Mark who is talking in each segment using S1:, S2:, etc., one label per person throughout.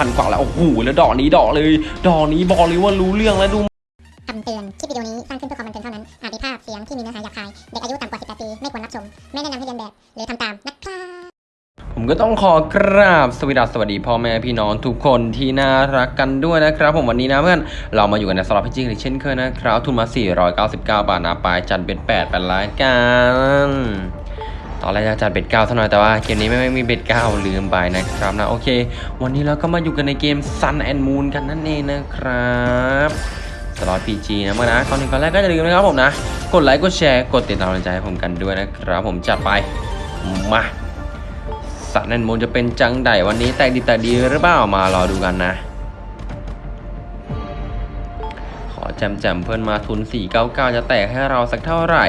S1: พันกว่าแล้ว โอ้โห แล้วดอกนี้ดอกเลย ดอกนี้บอกเลยว่ารู้เรื่องแล้วดู
S2: คำเตือน คลิปวิดีโอนี้สร้างขึ้นเพื่อความบันเทิงเท่านั้น อาจมีภาพเสียงที่มีเนื้อหาหยาบคาย เด็กอายุต่ำกว่า 18 ปี ไม่ควรรับชม ไม่แนะนำให้เลียนแบบ หรือทำตามนะครับ
S1: ผมก็ต้องขอกราบสวัสดีสวัสดีพ่อแม่พี่น้องทุกคนที่น่ารักกันด้วยนะครับ ผมวันนี้นะเพื่อนเรามาอยู่กันในสล็อต PG เช่นเคยนะครับทุนมา 499 บาทนะปลายจัด bet 8เป็นรายการ ตอนแรกจะจัด bet เก้าซะหน่อยแต่ว่าเกมนี้ไม่ไม่มี bet 9ลืมไปนะครับนะโอเค วันนี้เราก็มาอยู่กันในเกม Sun and Moon กันนั่นเองนะครับสล็อต PG นะเมื่อนะก่อนหนึ่งก่อนแรกก็อย่าลืมนะครับผมนะ กดไลค์กดแชร์กดติดตามกำลังใจให้ผมกันด้วยนะครับผมจัดไปมาสัตว์นันมูลจะเป็นจังไดวันนี้แตกดีแตกดีหรือเปล่ามารอดูกันนะ ขอแจมแจมเพื่อนมาทุน 499 จะแตกให้เราสักเท่าไหร่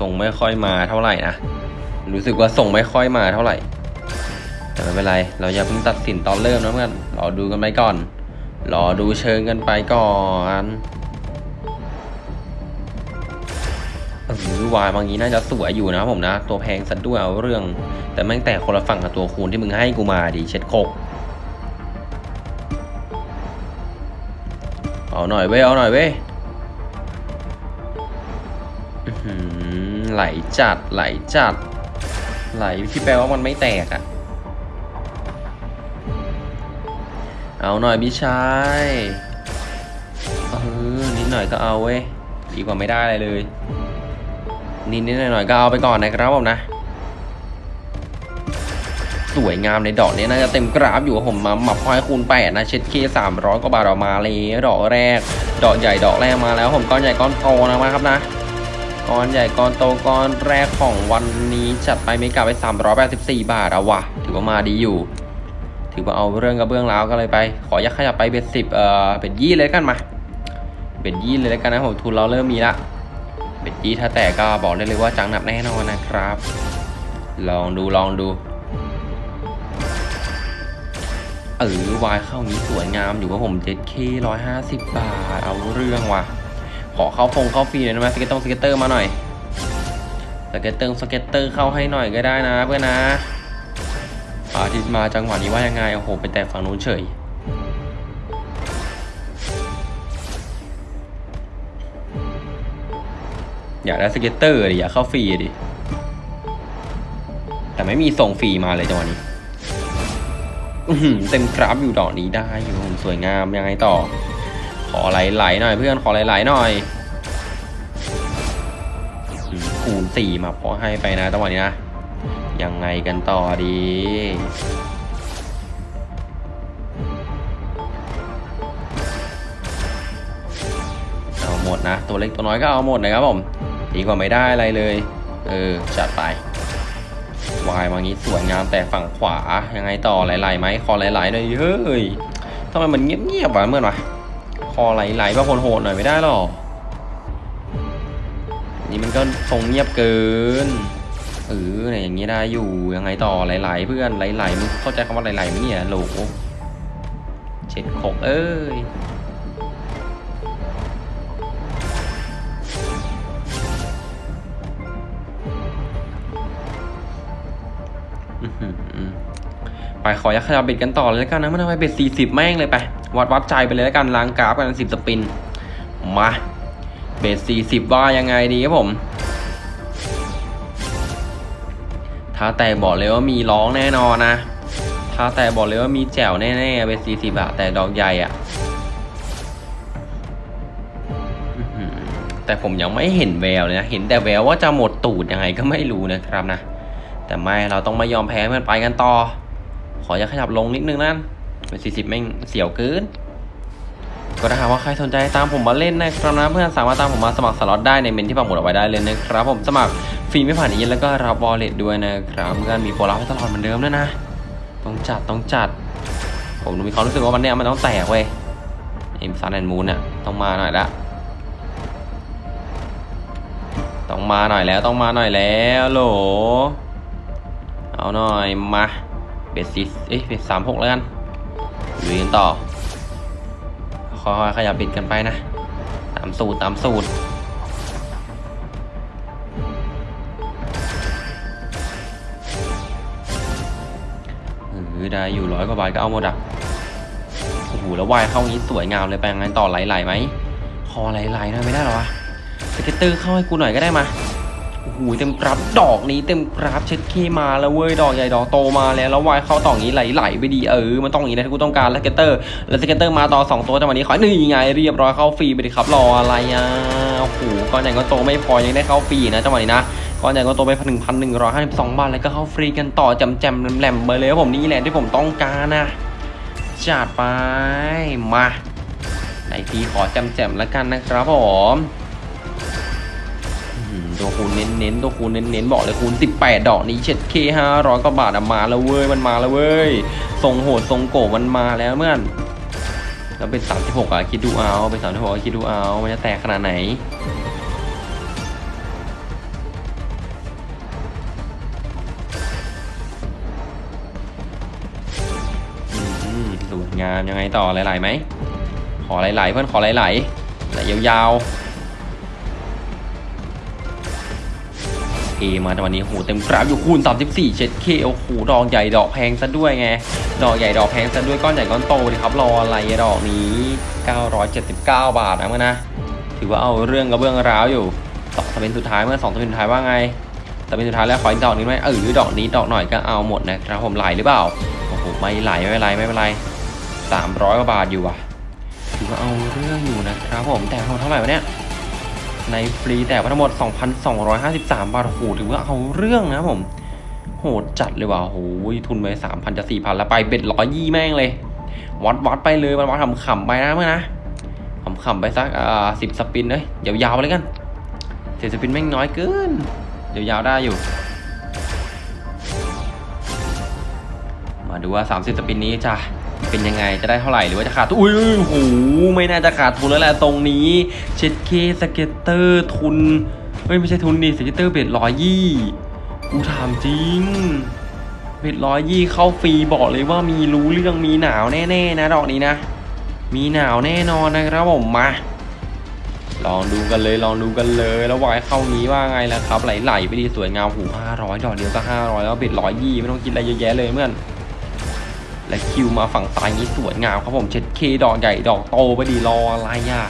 S1: ส่งไม่ค่อยมาเท่าไหร่นะ รู้สึกว่าส่งไม่ค่อยมาเท่าไหร่ แต่ไม่เป็นไร เราอย่าเพิ่งตัดสินตอนเริ่มนะเพื่อนรอดูกันไปก่อน รอดูเชิงกันไปก่อนเออวายบางนี้น่าจะสวยอยู่นะผมนะ ตัวแพงสัดด้วยเอาเรื่อง แต่แม่งแต่คนละฝั่งกับตัวคูณที่มึงให้กูมาดิเช็ดโคกเอาหน่อยเว้ยเอาหน่อยเว้ย ไหลจัดไหลจัด ไหลที่แปลว่ามันไม่แตกอะ่ะ เอาหน่อยพี่ชายเออนิดหน่อยก็เอาเว้ยดีกว่าไม่ได้อะไรเลย นิดนิดหน่อยหน่อยๆก็เอาไปก่อนนะครับผมนะ สวยงามในดอกนี้น่าจะเต็มกราฟอยู่ผมมาหมับพอยคูณแปดนะเช็ดเคสามร้อยกว่าบาทออกมาเลยดอกแรก ดอกใหญ่ดอกแรกมาแล้ว ผมก้อนใหญ่ก้อนโตนะครับนะ ก้อนใหญ่ก้อนโตก้อนแรกของวันนี้จัดไปไม่กลับไป 384 บาทเอาวะถือว่ามาดีอยู่ ถือว่าเอาเรื่องกระเบื้องแล้วก็เลยไป ขอยักขยับไปเบ็ดสิบเอ่อเบ็ดยี่เลยกันมา เบ็ดยี่เลยกันนะผมทุนเราเริ่มมีละ เบ็ดจี้ถ้าแตกก็บอกได้เลยว่าจังหนับแน่นอนนะครับ ลองดูลองดูเออวายเข้านี้สวยงามอยู่ว่าผม 7K 150บาท เอาเรื่องว่ะ ขอเข้าฟงเข้าฟรีหน่อยได้ไหม scatter ตง scatter มาหน่อย scatter scatter เข้าให้หน่อยก็ได้นะเพื่อนนะอาทิตย์มาจังหวะนี้ว่ายังไงโอ้โหไปแต่ฝั่งนู้นเฉยอยากได้ scatter ดิอยากเข้าฟรีดิแต่ไม่มีส่งฟรีมาเลยจังหวะนี้เต็มกราฟอยู่ดอกนี้ได้อยู่ผมสวยงามยังไงต่อ ขอไหลๆหน่อยเพื่อนขอไหลๆหน่อยคูณสี่มาพอให้ไปนะจังหวะนี้นะ ยังไงกันต่อดีเอาหมดนะ ตัวเล็กตัวน้อยก็เอาหมดนะครับผมดีกว่าไม่ได้อะไรเลย เออ จัดไปวายมางี้สวยงามแต่ฝั่งขวายังไงต่อไหลๆไหมคอไหลๆหน่อยเฮ้ยทำไมมันเงียบๆวะเมื่อนวะ คอไหลๆบ้าโหดๆหน่อยไม่ได้หรอ นี่มันก็ทรงเงียบเกินเออเนี่ยอย่างนี้ได้อยู่ยังไงต่อไหลๆเพื่อนไหลๆมึงเข้าใจคำว่าไหลๆไหมเนี่ยโหลเช็ดขกเอ้ยไปขอยักขยับเบ็ดกันต่อเลยแล้วกันนะมันทำไมเบ็ดสี่สิบแม่งเลยไป วัดวัดใจไปเลยแล้วกันล้างกราฟกันสิบสปิน มาเบ็ดสี่สิบว่ายังไงดีครับผม ถ้าแต่บอกเลยว่ามีร้องแน่นอนนะ ถ้าแต่บอกเลยว่ามีแจ๋วแน่ๆเบ็ดสี่สิบอะแต่ดอกใหญ่อะแต่ผมยังไม่เห็นแววเลยนะ เห็นแต่แววว่าจะหมดตูดยังไงก็ไม่รู้นะครับนะ แต่ไม่เราต้องไม่ยอมแพ้มันไปกันต่อ ขออย่าขยับลงนิดนึงนั่น เป็นสี่สิบแม่งเสียวเกินก็ถ้าหากว่าใครสนใจตามผมมาเล่นนะครับนะเพื่อนสามารถตามผมมาสมัครสล็อตได้ในเมนที่ปักหมุดเอาไว้ได้เลยนะครับ ผมสมัครฟรีไม่ผ่านเอเย่นต์แล้วก็รับ wallet ด้วยนะครับเพื่อนมีโปรลับให้ตลอดเหมือนเดิมด้วยนะ ต้องจัดต้องจัด ผมมีความรู้สึกว่าวันเนี้ยมันต้องแตกเว้ยเกม Sun and Moon เนี่ยต้องมาหน่อยละต้องมาหน่อยแล้วต้องมาหน่อยแล้วโหลเอาหน่อยมาเบสซิเอ้ยเบสสามหกแล้วกัน ลุยกันต่อค่อยๆขยับบิดกันไปนะ ตามสูตรตามสูตรคือได้อยู่ร้อยกว่าบาทก็เอาหมดอะโอ้โหแล้วว่ายเข้านี้สวยงามเลยไปยังไงต่อไหลๆไหมขอไหลๆนะไม่ได้หรอวะ scatter เข้าให้กูหน่อยก็ได้มา โอ้โหเต็มกราฟดอกนี้เต็มกราฟเช็ดเข้มาแล้วเว้ยดอกใหญ่ดอกโตมาแล้วแล้ววายเข้าต่ออย่างนี้ไหลๆไปดีเออมันต้องอย่างนี้นะที่กูต้องการแล้ว scatter แล้ว scatter มาต่อสองตัวจังหวะนี้ขอหนึ่งไงเรียบร้อยเข้าฟรีไปดิครับรออะไรอะโอ้โหก้อนใหญ่ก้อนโตไม่พอยังได้เข้าฟรีนะจังหวะนี้นะก้อนใหญ่ก้อนโตไปหนึ่งพันหนึ่งร้อยห้าสิบสองบาทแล้วก็เข้าฟรีกันต่อจำแจมแหลมๆไปเลยผมนี่แหละที่ผมต้องการนะจัดไปมาไหนทีขอจำแจมแล้วกันนะครับผม ตัวคูณเน้นๆตัวคูณเน้นๆบอกเลยคูณ 18 ดอกนี้เช็ดเคห้าร้อยกว่าบาทอะมาแล้วเว้ยมันมาแล้วเว้ยทรงโหดทรงโกมันมาแล้วเมื่อนแล้วเป็น 36อะคิดดูเอาเป็น36อะคิดดูเอามันจะแตกขนาดไหนสวยงามยังไงต่อหลายๆไหมขอหลายๆเพื่อนขอหลายๆไหลยาวๆ เอมาแต่วันนี้โหเต็มกราฟอยู่คูณ 34เช็ดเคโอ้โหดอกใหญ่ดอกแพงซะด้วยไง ดอกใหญ่ดอกแพงซะด้วยก้อนใหญ่ก้อนโตดิครับรออะไรดอกนี้ 979 บาทนะมื่อนะ ถือว่าเอาเรื่องกับเบื้องร้าวอยู่สองสเปนสุดท้ายเมื่อสองสเปนสุดท้ายว่าไงสเปนสุดท้ายแล้วขออีกดอกนี้ไหมเออดอกนี้ดอกหน่อยก็เอาหมดนะครับผมไหลหรือเปล่าโอ้โหไม่ไหลไม่เป็นไรไม่เป็นไรสามร้อยกว่าบาทอยู่อะถือว่าเอาเรื่องอยู่นะครับผมแต่ทั้งหมดเท่าไหร่วะเนี่ย ในฟรีแต่ว่าทั้งหมด 2,253 บาท โอ้โห ถือว่าเอาเรื่องนะผม โหดจัดเลยว่ะ โอ้โห ทุนไป 3,000 จะ 4,000 แล้วไปเบ็ดร้อยยี่แม่งเลย วัดวัดไปเลยมันวัดทำขำๆไปนะเมื่อนะขำๆไปสัก อ่าสิบสปินเลยยาวๆไปเลยกันเศษสปินแม่งน้อยเกิน ยาวๆได้อยู่ มาดูว่า 30 spin นี้จะ เป็นยังไงจะได้เท่าไหร่หรือว่าจะขาดทุนอุ้ยโหไม่น่าจะขาดทุนแล้วแหละตรงนี้เช็ดเข้ scatter ทุนเฮ้ยไม่ใช่ทุนดิ scatter bet ร้อยยี่กูถามจริง bet ร้อยยี่เข้าฟรีบอกเลยว่ามีรู้เรื่องมีหนาวแน่ๆนะดอกนี้นะ มีหนาวแน่นอนนะครับผมมาลองดูกันเลยลองดูกันเลยแล้ววายเข้านี้ว่าไงล่ะครับไหลๆไปดีสวยงามหูห้าร้อยดอกเดียวก็ห้าร้อยแล้วเบ็ดร้อยยี่ไม่ต้องกินอะไรเยอะแยะเลยเพื่อน และคิวมาฝั่งซ้ายนี้สวยงามครับผมเช็ดเคดอกใหญ่ดอกโตไปดีรออะไรอะ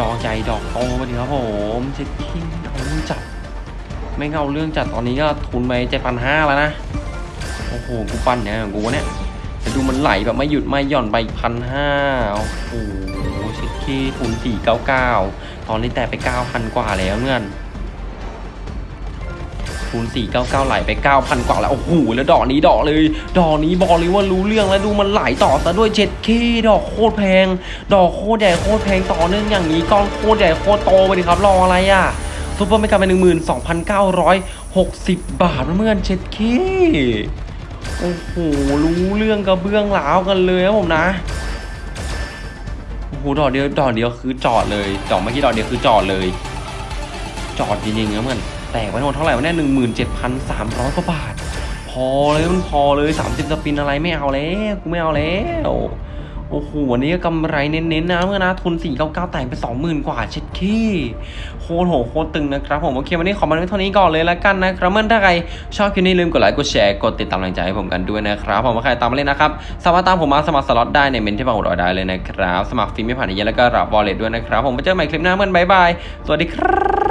S1: ดอกใหญ่ดอกโตไปดีครับผมเช็ดเคเอาเรื่องจัดไม่เอาเรื่องจัดตอนนี้ก็ทุนไปเจ็ดพันห้าแล้วนะโอ้โหกูปั้นเนี่ยกูเนี่ยแต่ดูมันไหลแบบไม่หยุดไม่หย่อนไปพันห้าโอ้โหเช็ดเข้ทุนสี่เก้าเก้าตอนนี้แต่ไปเก้าพันกว่าแล้วเพื่อน คูณ499 ไหลไป 9,000 กว่าแล้วโอ้โหแล้วดอกนี้ดอกเลย ดอกนี้บอกเลยว่ารู้เรื่องแล้วดูมันไหลต่อซะด้วยเช็ดเข้ดอกโคตรแพง ดอกโคตรใหญ่โคตรแพงต่อเนื่องอย่างนี้ก้อนโคตรใหญ่โคตรโตไปดิครับรออะไรอะ super mega เป็น12,960บาทเพื่อนเช็ดเข้โอ้โหรู้เรื่องกระเบื้องหลาวกันเลยครับผมนะโอ้โหดอกเดียวดอกเดียวคือจอดเลยดอกเมื่อกี้ดอกเดียวคือจอดเลย จอดจริงๆนะเหมือน แตกไปทั้งหมดเท่าไหร่วะเนี่ยหนึ่งหมื่นเจ็ดพันสามร้อยกว่าบาท พอเลยมันพอเลยสามสิบสปินอะไรไม่เอาแล้วกูไม่เอาแล้วโอ้โหวันนี้ก็กำไรเน้นๆนะเมื่อนะทุน 4 9 9แต่งไป 20,000 กว่าเช็ดขี้โคตรโหโคตรตึงนะครับผมโอเควันนี้ขอมาเท่านี้ก่อนเลยละกันนะครับเมื่อถ้าใครชอบคลิปนี้ลืมกดไลค์กดแชร์กดติดตามกำลังใจให้ผมกันด้วยนะครับผมว่าใครตามมาเล่นนะครับสามารถตามผมมาสมัครสล็อตได้ในเมนที่ปักหมุดได้เลยนะครับสมัครฟรีไม่ผ่านเอเย่นต์แล้วก็รับ wallet ด้วยนะครับผมไปเจอกันใหม่คลิปหน้าเพื่อน bye bye สวัสดีครับ